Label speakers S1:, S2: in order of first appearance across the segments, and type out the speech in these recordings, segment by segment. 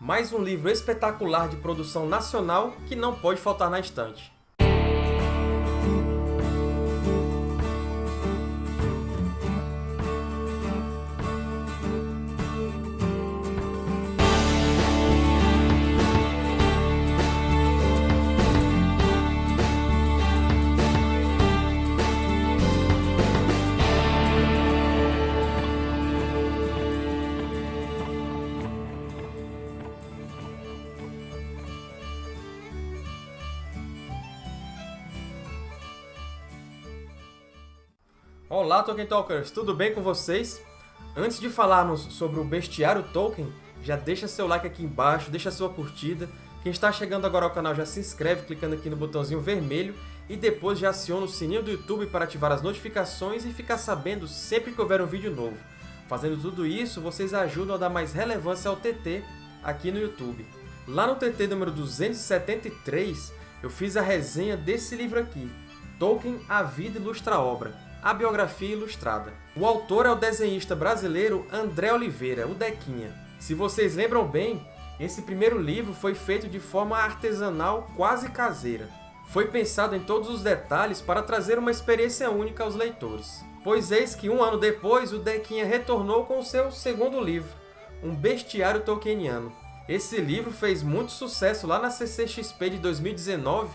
S1: Mais um livro espetacular de produção nacional que não pode faltar na estante. Olá, Tolkien Talkers! Tudo bem com vocês? Antes de falarmos sobre o Bestiário Tolkien, já deixa seu like aqui embaixo, deixa sua curtida. Quem está chegando agora ao canal já se inscreve clicando aqui no botãozinho vermelho e depois já aciona o sininho do YouTube para ativar as notificações e ficar sabendo sempre que houver um vídeo novo. Fazendo tudo isso, vocês ajudam a dar mais relevância ao TT aqui no YouTube. Lá no TT número 273, eu fiz a resenha desse livro aqui, Tolkien, A Vida Ilustra a Obra a biografia ilustrada. O autor é o desenhista brasileiro André Oliveira, o Dequinha. Se vocês lembram bem, esse primeiro livro foi feito de forma artesanal quase caseira. Foi pensado em todos os detalhes para trazer uma experiência única aos leitores. Pois eis que um ano depois, o Dequinha retornou com seu segundo livro, Um Bestiário Tolkieniano. Esse livro fez muito sucesso lá na CCXP de 2019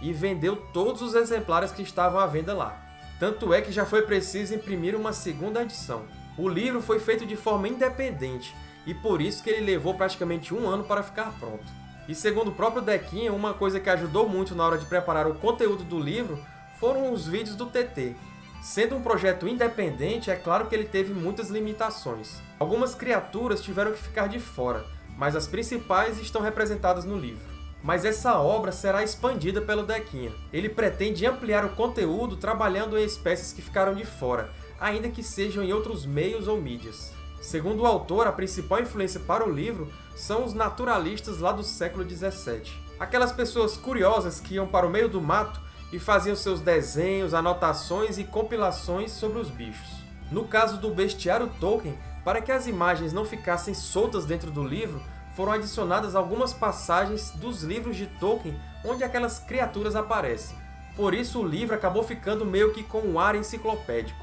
S1: e vendeu todos os exemplares que estavam à venda lá. Tanto é que já foi preciso imprimir uma segunda edição. O livro foi feito de forma independente, e por isso que ele levou praticamente um ano para ficar pronto. E segundo o próprio Dequinha, uma coisa que ajudou muito na hora de preparar o conteúdo do livro foram os vídeos do TT. Sendo um projeto independente, é claro que ele teve muitas limitações. Algumas criaturas tiveram que ficar de fora, mas as principais estão representadas no livro mas essa obra será expandida pelo Dequinha. Ele pretende ampliar o conteúdo trabalhando em espécies que ficaram de fora, ainda que sejam em outros meios ou mídias. Segundo o autor, a principal influência para o livro são os naturalistas lá do século XVII. Aquelas pessoas curiosas que iam para o meio do mato e faziam seus desenhos, anotações e compilações sobre os bichos. No caso do Bestiário Tolkien, para que as imagens não ficassem soltas dentro do livro, foram adicionadas algumas passagens dos livros de Tolkien onde aquelas criaturas aparecem. Por isso o livro acabou ficando meio que com um ar enciclopédico.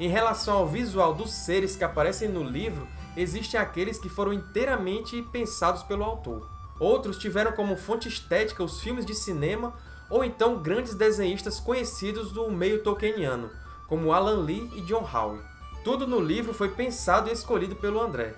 S1: Em relação ao visual dos seres que aparecem no livro, existem aqueles que foram inteiramente pensados pelo autor. Outros tiveram como fonte estética os filmes de cinema ou então grandes desenhistas conhecidos do meio tolkieniano, como Alan Lee e John Howe. Tudo no livro foi pensado e escolhido pelo André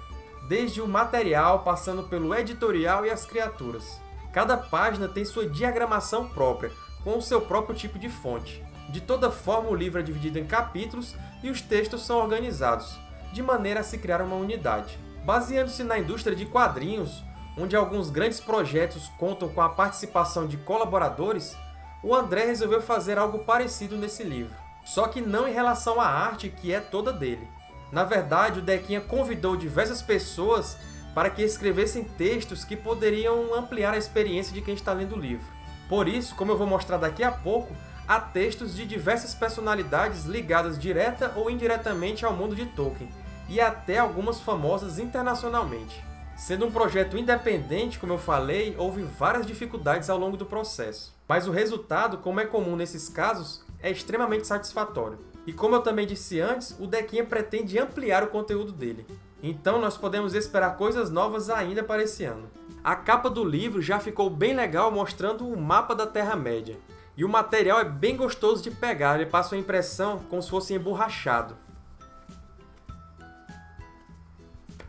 S1: desde o material, passando pelo editorial e as criaturas. Cada página tem sua diagramação própria, com o seu próprio tipo de fonte. De toda forma, o livro é dividido em capítulos e os textos são organizados, de maneira a se criar uma unidade. Baseando-se na indústria de quadrinhos, onde alguns grandes projetos contam com a participação de colaboradores, o André resolveu fazer algo parecido nesse livro, só que não em relação à arte, que é toda dele. Na verdade, o Dequinha convidou diversas pessoas para que escrevessem textos que poderiam ampliar a experiência de quem está lendo o livro. Por isso, como eu vou mostrar daqui a pouco, há textos de diversas personalidades ligadas direta ou indiretamente ao mundo de Tolkien, e até algumas famosas internacionalmente. Sendo um projeto independente, como eu falei, houve várias dificuldades ao longo do processo. Mas o resultado, como é comum nesses casos, é extremamente satisfatório. E como eu também disse antes, o Dequinha pretende ampliar o conteúdo dele. Então nós podemos esperar coisas novas ainda para esse ano. A capa do livro já ficou bem legal mostrando o mapa da Terra-média. E o material é bem gostoso de pegar, ele passa uma impressão como se fosse emborrachado.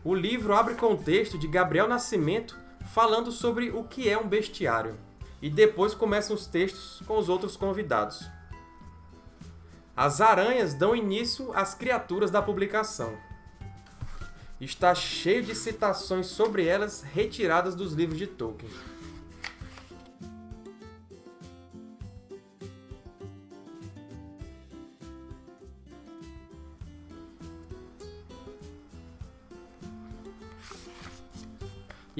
S1: O livro abre com o texto de Gabriel Nascimento falando sobre o que é um bestiário. E depois começam os textos com os outros convidados. As aranhas dão início às criaturas da publicação. Está cheio de citações sobre elas retiradas dos livros de Tolkien.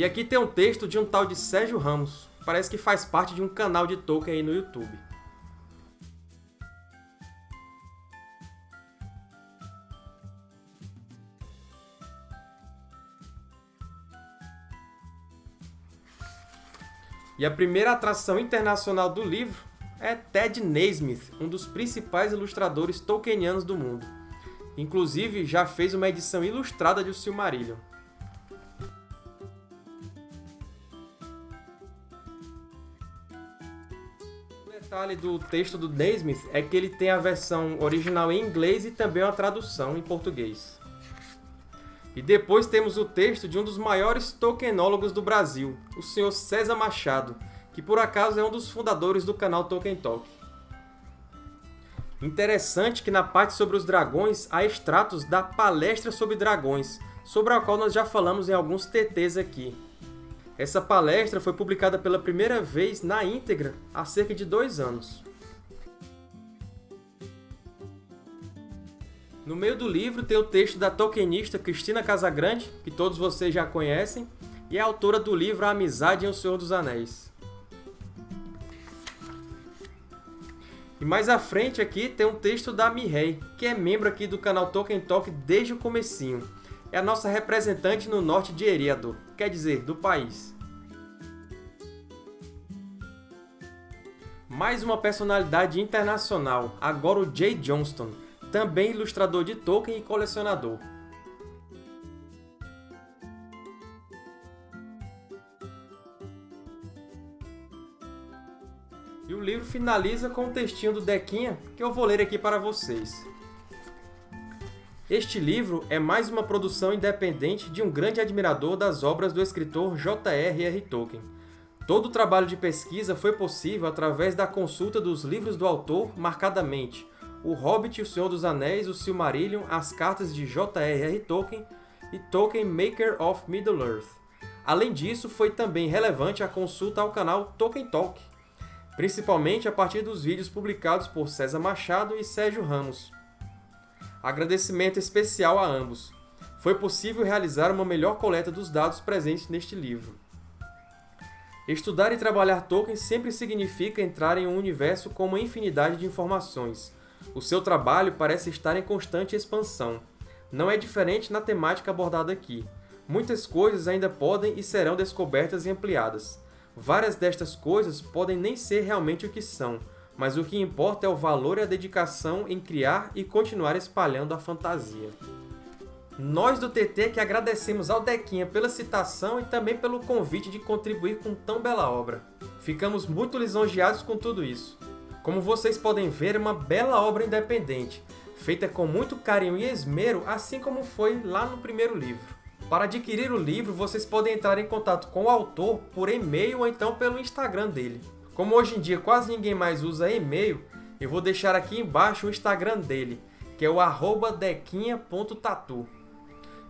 S1: E aqui tem um texto de um tal de Sérgio Ramos. Parece que faz parte de um canal de Tolkien aí no YouTube. E a primeira atração internacional do livro é Ted Naismith, um dos principais ilustradores tolkienianos do mundo. Inclusive, já fez uma edição ilustrada de O Silmarillion. Detalhe do texto do Naismith é que ele tem a versão original em inglês e também uma tradução em português. E depois temos o texto de um dos maiores tokenólogos do Brasil, o Sr. César Machado, que por acaso é um dos fundadores do canal Tolkien Talk. Interessante que na parte sobre os dragões há extratos da Palestra sobre Dragões, sobre a qual nós já falamos em alguns TTs aqui. Essa palestra foi publicada pela primeira vez na íntegra há cerca de dois anos. No meio do livro tem o texto da tolkienista Cristina Casagrande, que todos vocês já conhecem, e é autora do livro A Amizade em O Senhor dos Anéis. E mais à frente aqui tem um texto da Mihei, que é membro aqui do canal Tolkien Talk desde o comecinho. É a nossa representante no norte de Eriador, quer dizer, do país. Mais uma personalidade internacional, agora o Jay Johnston, também ilustrador de Tolkien e colecionador. E o livro finaliza com um textinho do Dequinha, que eu vou ler aqui para vocês. Este livro é mais uma produção independente de um grande admirador das obras do escritor J.R.R. Tolkien. Todo o trabalho de pesquisa foi possível através da consulta dos livros do autor marcadamente O Hobbit, O Senhor dos Anéis, O Silmarillion, As Cartas de J.R.R. Tolkien e Tolkien Maker of Middle-earth. Além disso, foi também relevante a consulta ao canal Tolkien Talk, principalmente a partir dos vídeos publicados por César Machado e Sérgio Ramos. Agradecimento especial a ambos. Foi possível realizar uma melhor coleta dos dados presentes neste livro. Estudar e trabalhar Tolkien sempre significa entrar em um universo com uma infinidade de informações. O seu trabalho parece estar em constante expansão. Não é diferente na temática abordada aqui. Muitas coisas ainda podem e serão descobertas e ampliadas. Várias destas coisas podem nem ser realmente o que são, mas o que importa é o valor e a dedicação em criar e continuar espalhando a fantasia. Nós do TT que agradecemos ao Dequinha pela citação e também pelo convite de contribuir com tão bela obra. Ficamos muito lisonjeados com tudo isso. Como vocês podem ver, é uma bela obra independente, feita com muito carinho e esmero, assim como foi lá no primeiro livro. Para adquirir o livro, vocês podem entrar em contato com o autor por e-mail ou então pelo Instagram dele. Como hoje em dia quase ninguém mais usa e-mail, eu vou deixar aqui embaixo o Instagram dele, que é o dequinha.tatu.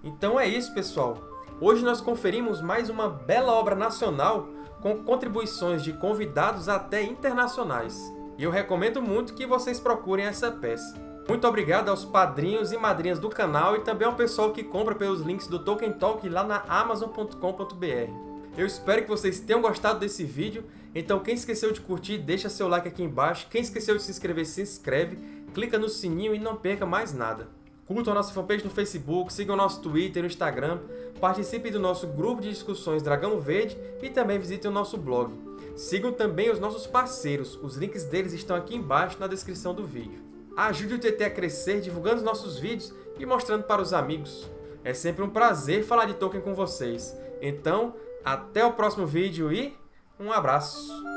S1: Então é isso, pessoal. Hoje nós conferimos mais uma bela obra nacional com contribuições de convidados até internacionais. E eu recomendo muito que vocês procurem essa peça. Muito obrigado aos padrinhos e madrinhas do canal e também ao pessoal que compra pelos links do Tolkien Talk lá na Amazon.com.br. Eu espero que vocês tenham gostado desse vídeo, então quem esqueceu de curtir, deixa seu like aqui embaixo, quem esqueceu de se inscrever, se inscreve, clica no sininho e não perca mais nada. Curtam a nossa fanpage no Facebook, sigam nosso Twitter e Instagram, participem do nosso grupo de discussões Dragão Verde e também visitem o nosso blog. Sigam também os nossos parceiros, os links deles estão aqui embaixo na descrição do vídeo. Ajude o TT a crescer divulgando os nossos vídeos e mostrando para os amigos. É sempre um prazer falar de Tolkien com vocês. Então, até o próximo vídeo e um abraço!